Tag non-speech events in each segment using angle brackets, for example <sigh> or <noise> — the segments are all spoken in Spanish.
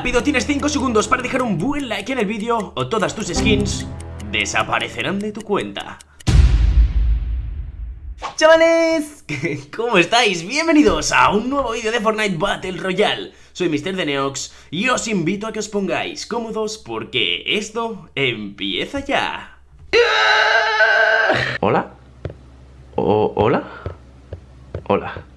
Rápido, tienes 5 segundos para dejar un buen like en el vídeo o todas tus skins desaparecerán de tu cuenta. Chavales, <laughs> ¿cómo estáis? Bienvenidos a un nuevo vídeo de Fortnite Battle Royale Soy Mr. de Neox y os invito a que os pongáis cómodos porque esto empieza ya ¿Hola? ¿O ¿Hola? Hola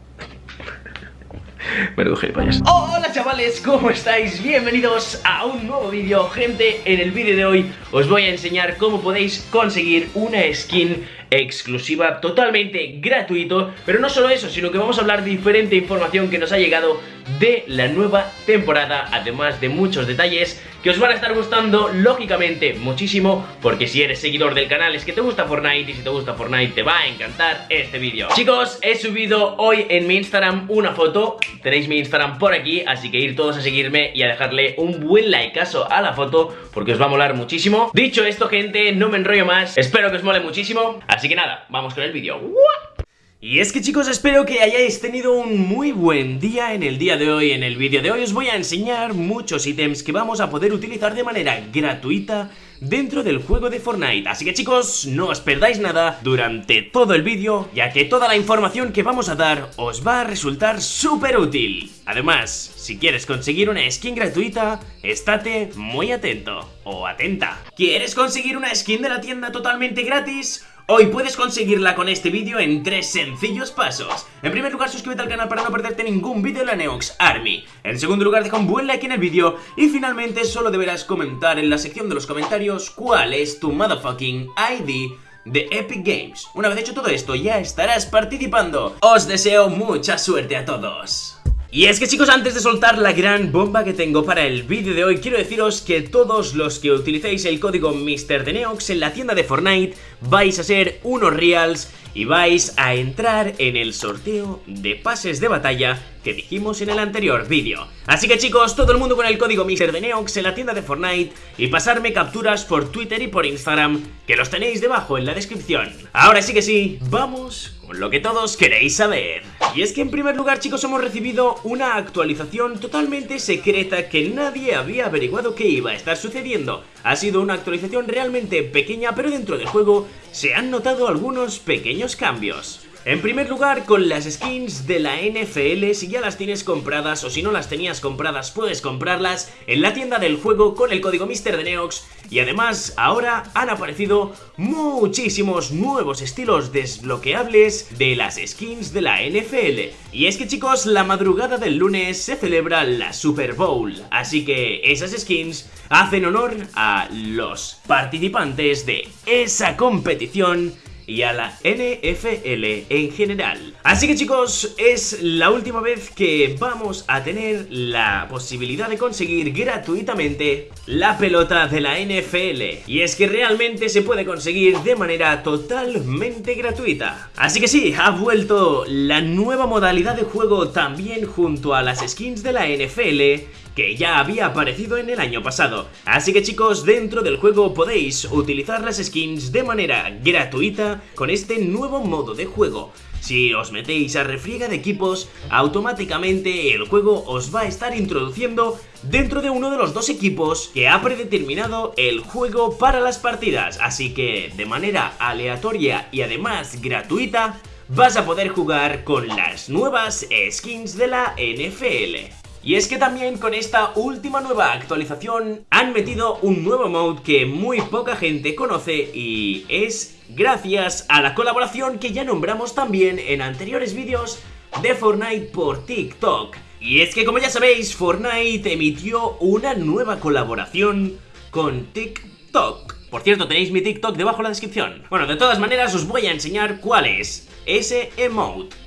Menudo gilipollas. Hola chavales, ¿cómo estáis? Bienvenidos a un nuevo vídeo. Gente, en el vídeo de hoy os voy a enseñar cómo podéis conseguir una skin exclusiva, totalmente gratuito. Pero no solo eso, sino que vamos a hablar de diferente información que nos ha llegado de la nueva temporada Además de muchos detalles que os van a estar gustando, lógicamente, muchísimo Porque si eres seguidor del canal es que te gusta Fortnite Y si te gusta Fortnite te va a encantar este vídeo. Chicos, he subido hoy en mi Instagram una foto Tenéis mi Instagram por aquí, así que ir todos a seguirme y a dejarle un buen likeazo a la foto Porque os va a molar muchísimo. Dicho esto, gente, no me enrollo más Espero que os mole muchísimo Así que nada, vamos con el vídeo y es que chicos, espero que hayáis tenido un muy buen día en el día de hoy. En el vídeo de hoy os voy a enseñar muchos ítems que vamos a poder utilizar de manera gratuita dentro del juego de Fortnite. Así que chicos, no os perdáis nada durante todo el vídeo, ya que toda la información que vamos a dar os va a resultar súper útil. Además, si quieres conseguir una skin gratuita, estate muy atento o atenta. ¿Quieres conseguir una skin de la tienda totalmente gratis? Hoy puedes conseguirla con este vídeo en tres sencillos pasos. En primer lugar suscríbete al canal para no perderte ningún vídeo de la Neox Army. En segundo lugar deja un buen like en el vídeo. Y finalmente solo deberás comentar en la sección de los comentarios cuál es tu motherfucking ID de Epic Games. Una vez hecho todo esto ya estarás participando. Os deseo mucha suerte a todos y es que chicos, antes de soltar la gran bomba que tengo para el vídeo de hoy, quiero deciros que todos los que utilicéis el código MrDeneox en la tienda de Fortnite vais a ser unos reals y vais a entrar en el sorteo de pases de batalla que dijimos en el anterior vídeo. Así que chicos, todo el mundo con el código MrDeneox en la tienda de Fortnite y pasarme capturas por Twitter y por Instagram, que los tenéis debajo en la descripción. Ahora sí que sí, vamos lo que todos queréis saber. Y es que en primer lugar chicos hemos recibido una actualización totalmente secreta que nadie había averiguado que iba a estar sucediendo. Ha sido una actualización realmente pequeña pero dentro del juego se han notado algunos pequeños cambios. En primer lugar, con las skins de la NFL, si ya las tienes compradas o si no las tenías compradas, puedes comprarlas en la tienda del juego con el código MrDeneox y además ahora han aparecido muchísimos nuevos estilos desbloqueables de las skins de la NFL. Y es que chicos, la madrugada del lunes se celebra la Super Bowl, así que esas skins hacen honor a los participantes de esa competición y a la NFL en general. Así que chicos, es la última vez que vamos a tener la posibilidad de conseguir gratuitamente la pelota de la NFL. Y es que realmente se puede conseguir de manera totalmente gratuita. Así que sí, ha vuelto la nueva modalidad de juego también junto a las skins de la NFL que ya había aparecido en el año pasado. Así que chicos, dentro del juego podéis utilizar las skins de manera gratuita con este nuevo modo de juego. Si os metéis a refriega de equipos, automáticamente el juego os va a estar introduciendo dentro de uno de los dos equipos que ha predeterminado el juego para las partidas. Así que de manera aleatoria y además gratuita, vas a poder jugar con las nuevas skins de la NFL. Y es que también con esta última nueva actualización han metido un nuevo mode que muy poca gente conoce y es gracias a la colaboración que ya nombramos también en anteriores vídeos de Fortnite por TikTok. Y es que como ya sabéis, Fortnite emitió una nueva colaboración con TikTok. Por cierto, tenéis mi TikTok debajo en la descripción. Bueno, de todas maneras os voy a enseñar cuál es ese emote.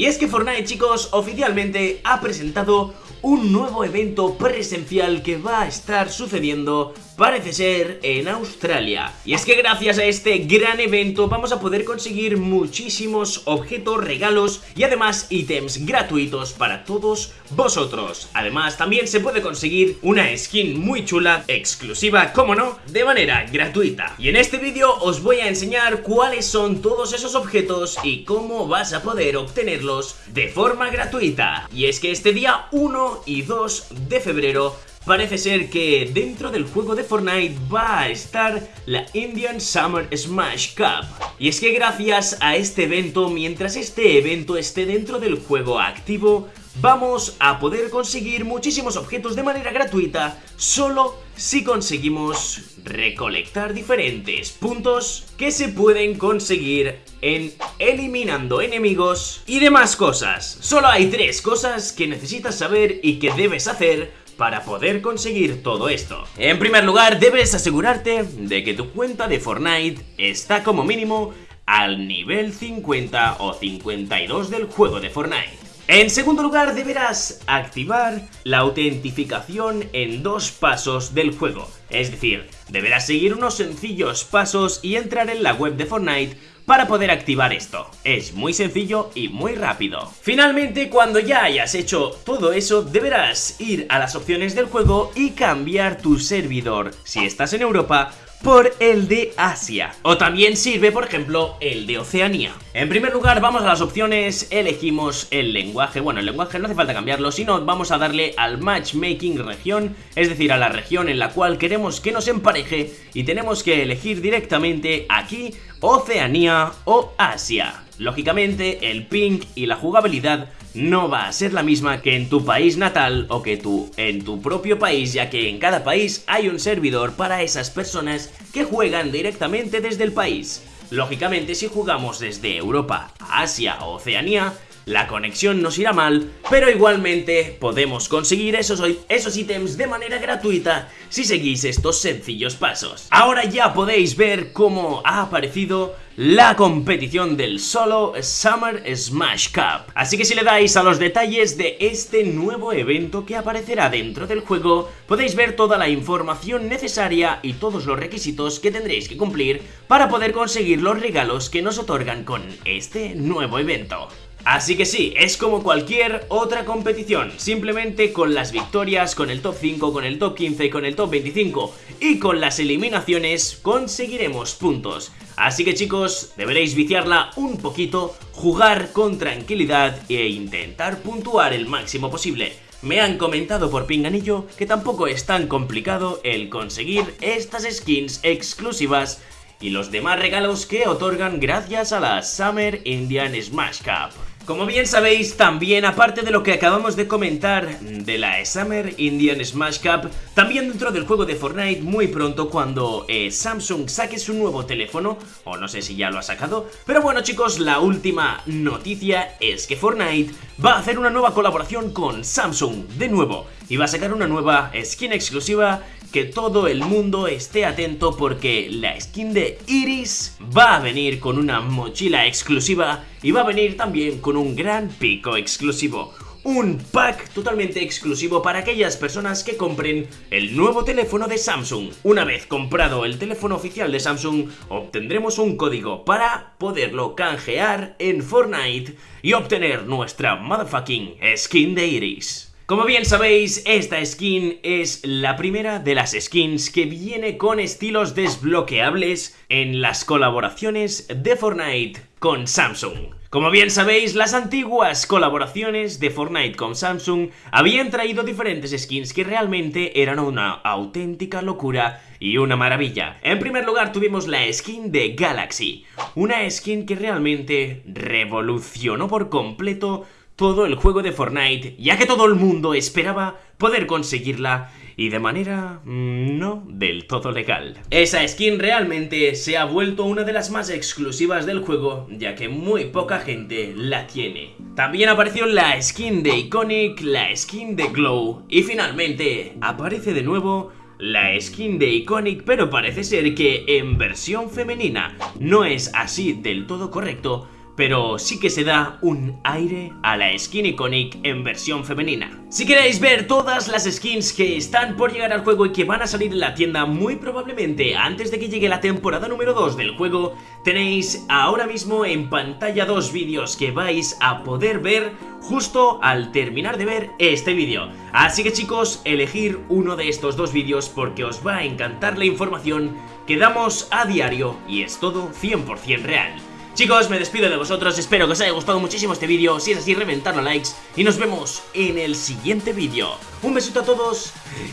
Y es que Fortnite, chicos, oficialmente ha presentado un nuevo evento presencial que va a estar sucediendo parece ser en Australia. Y es que gracias a este gran evento vamos a poder conseguir muchísimos objetos, regalos y además ítems gratuitos para todos vosotros. Además también se puede conseguir una skin muy chula, exclusiva, como no, de manera gratuita. Y en este vídeo os voy a enseñar cuáles son todos esos objetos y cómo vas a poder obtenerlos de forma gratuita. Y es que este día 1 y 2 de febrero Parece ser que dentro del juego de Fortnite va a estar la Indian Summer Smash Cup. Y es que gracias a este evento, mientras este evento esté dentro del juego activo, vamos a poder conseguir muchísimos objetos de manera gratuita solo si conseguimos recolectar diferentes puntos que se pueden conseguir en eliminando enemigos y demás cosas. Solo hay tres cosas que necesitas saber y que debes hacer para poder conseguir todo esto. En primer lugar, debes asegurarte de que tu cuenta de Fortnite está como mínimo al nivel 50 o 52 del juego de Fortnite. En segundo lugar, deberás activar la autentificación en dos pasos del juego. Es decir, deberás seguir unos sencillos pasos y entrar en la web de Fortnite para poder activar esto. Es muy sencillo y muy rápido. Finalmente, cuando ya hayas hecho todo eso, deberás ir a las opciones del juego y cambiar tu servidor, si estás en Europa, por el de Asia. O también sirve, por ejemplo, el de Oceanía. En primer lugar, vamos a las opciones, elegimos el lenguaje. Bueno, el lenguaje no hace falta cambiarlo, sino vamos a darle al matchmaking región, es decir, a la región en la cual queremos que nos empareje y tenemos que elegir directamente aquí Oceanía o Asia. Lógicamente, el ping y la jugabilidad no va a ser la misma que en tu país natal o que tú en tu propio país, ya que en cada país hay un servidor para esas personas que juegan directamente desde el país. Lógicamente, si jugamos desde Europa Asia o Oceanía, la conexión nos irá mal, pero igualmente podemos conseguir esos, esos ítems de manera gratuita si seguís estos sencillos pasos. Ahora ya podéis ver cómo ha aparecido la competición del solo Summer Smash Cup. Así que si le dais a los detalles de este nuevo evento que aparecerá dentro del juego, podéis ver toda la información necesaria y todos los requisitos que tendréis que cumplir para poder conseguir los regalos que nos otorgan con este nuevo evento. Así que sí, es como cualquier otra competición, simplemente con las victorias, con el top 5, con el top 15, con el top 25 y con las eliminaciones conseguiremos puntos. Así que chicos, deberéis viciarla un poquito, jugar con tranquilidad e intentar puntuar el máximo posible. Me han comentado por pinganillo que tampoco es tan complicado el conseguir estas skins exclusivas y los demás regalos que otorgan gracias a la Summer Indian Smash Cup. Como bien sabéis, también aparte de lo que acabamos de comentar de la Summer Indian Smash Cup, también dentro del juego de Fortnite muy pronto cuando eh, Samsung saque su nuevo teléfono, o no sé si ya lo ha sacado, pero bueno chicos, la última noticia es que Fortnite va a hacer una nueva colaboración con Samsung, de nuevo, y va a sacar una nueva skin exclusiva que todo el mundo esté atento porque la skin de Iris va a venir con una mochila exclusiva y va a venir también con un gran pico exclusivo. Un pack totalmente exclusivo para aquellas personas que compren el nuevo teléfono de Samsung. Una vez comprado el teléfono oficial de Samsung, obtendremos un código para poderlo canjear en Fortnite y obtener nuestra motherfucking skin de Iris. Como bien sabéis, esta skin es la primera de las skins que viene con estilos desbloqueables en las colaboraciones de Fortnite con Samsung. Como bien sabéis, las antiguas colaboraciones de Fortnite con Samsung habían traído diferentes skins que realmente eran una auténtica locura y una maravilla. En primer lugar tuvimos la skin de Galaxy, una skin que realmente revolucionó por completo todo el juego de Fortnite, ya que todo el mundo esperaba poder conseguirla y de manera mm, no del todo legal. Esa skin realmente se ha vuelto una de las más exclusivas del juego, ya que muy poca gente la tiene. También apareció la skin de Iconic, la skin de Glow y finalmente aparece de nuevo la skin de Iconic, pero parece ser que en versión femenina no es así del todo correcto, pero sí que se da un aire a la skin iconic en versión femenina. Si queréis ver todas las skins que están por llegar al juego y que van a salir en la tienda muy probablemente antes de que llegue la temporada número 2 del juego, tenéis ahora mismo en pantalla dos vídeos que vais a poder ver justo al terminar de ver este vídeo. Así que chicos, elegir uno de estos dos vídeos porque os va a encantar la información que damos a diario y es todo 100% real. Chicos, me despido de vosotros, espero que os haya gustado muchísimo este vídeo, si es así reventadlo a likes y nos vemos en el siguiente vídeo. Un besito a todos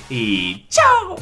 y ¡chao!